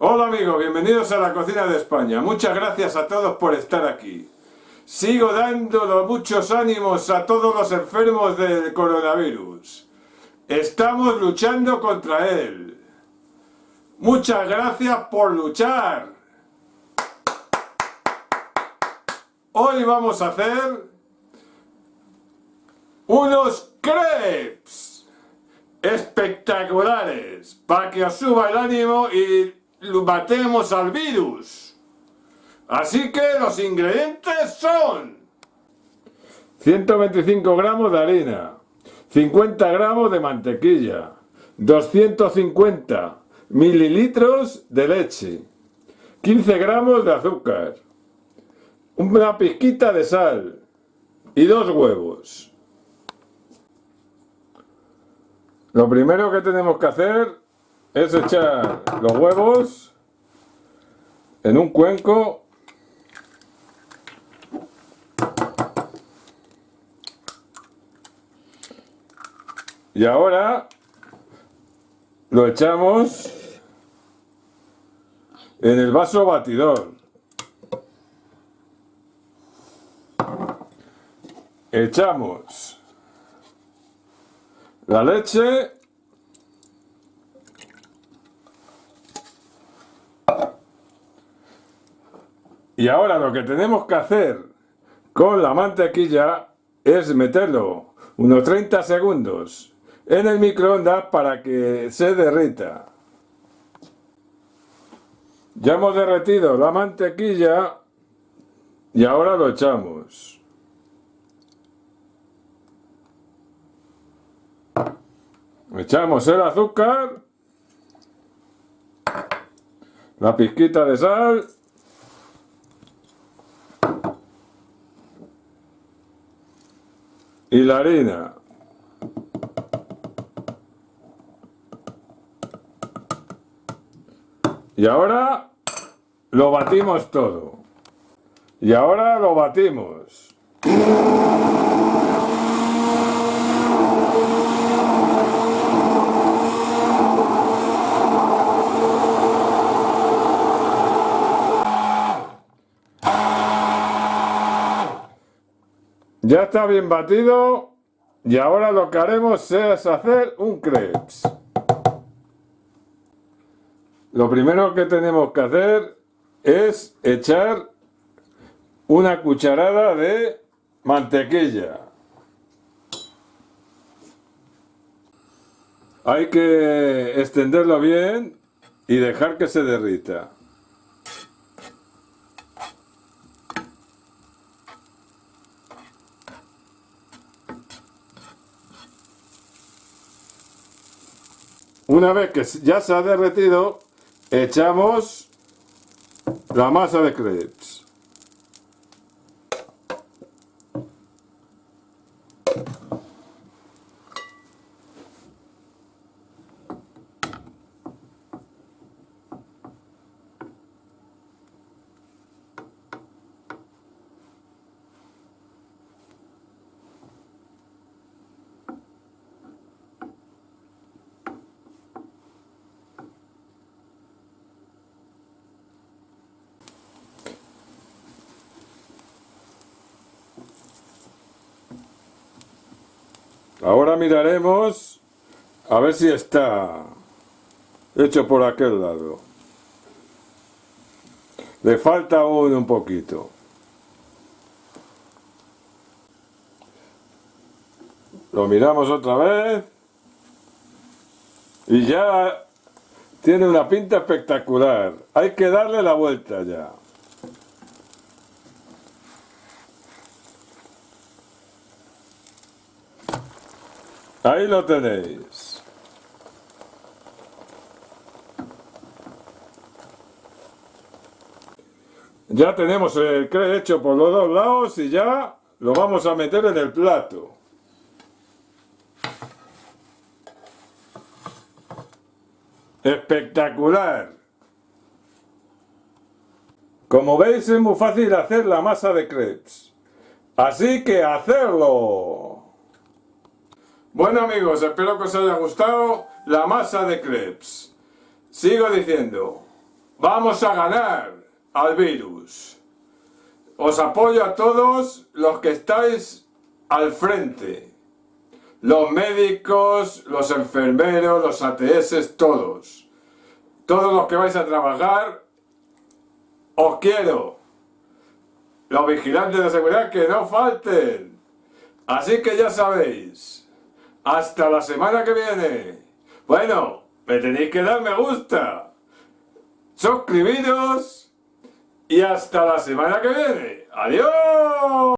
Hola amigos, bienvenidos a la cocina de España. Muchas gracias a todos por estar aquí. Sigo dando muchos ánimos a todos los enfermos del coronavirus. Estamos luchando contra él. Muchas gracias por luchar. Hoy vamos a hacer unos crepes espectaculares para que os suba el ánimo y matemos al virus. Así que los ingredientes son 125 gramos de harina, 50 gramos de mantequilla, 250 mililitros de leche, 15 gramos de azúcar, una pizquita de sal y dos huevos. Lo primero que tenemos que hacer es echar los huevos en un cuenco. Y ahora lo echamos en el vaso batidor. Echamos la leche Y ahora lo que tenemos que hacer con la mantequilla es meterlo unos 30 segundos en el microondas para que se derrita. Ya hemos derretido la mantequilla y ahora lo echamos. Echamos el azúcar, la pizquita de sal y la harina. Y ahora lo batimos todo. Y ahora lo batimos. Ya está bien batido y ahora lo que haremos es hacer un crepes. Lo primero que tenemos que hacer es echar una cucharada de mantequilla. Hay que extenderlo bien y dejar que se derrita. Una vez que ya se ha derretido, echamos la masa de crepes. Ahora miraremos a ver si está hecho por aquel lado. Le falta aún un poquito. Lo miramos otra vez. Y ya tiene una pinta espectacular. Hay que darle la vuelta ya. Ahí lo tenéis. Ya tenemos el cre hecho por los dos lados y ya lo vamos a meter en el plato. Espectacular. Como veis es muy fácil hacer la masa de crepes. Así que hacerlo. Bueno amigos, espero que os haya gustado la masa de crepes. Sigo diciendo, vamos a ganar al virus. Os apoyo a todos los que estáis al frente. Los médicos, los enfermeros, los ATS, todos. Todos los que vais a trabajar, os quiero. Los vigilantes de seguridad que no falten. Así que ya sabéis. Hasta la semana que viene. Bueno, me tenéis que dar me gusta. Suscribiros. Y hasta la semana que viene. ¡Adiós!